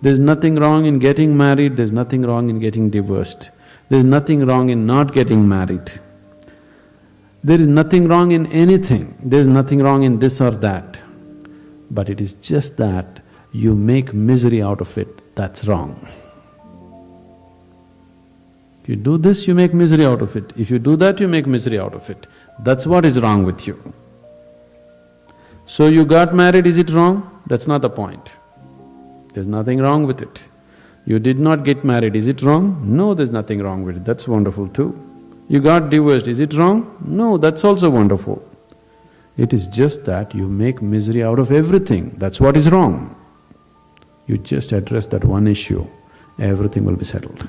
There's nothing wrong in getting married, there's nothing wrong in getting divorced. There's nothing wrong in not getting married. There is nothing wrong in anything, there's nothing wrong in this or that. But it is just that you make misery out of it, that's wrong. If you do this, you make misery out of it. If you do that, you make misery out of it. That's what is wrong with you. So you got married, is it wrong? That's not the point. There's nothing wrong with it. You did not get married, is it wrong? No, there's nothing wrong with it, that's wonderful too. You got divorced, is it wrong? No, that's also wonderful. It is just that you make misery out of everything, that's what is wrong. You just address that one issue, everything will be settled.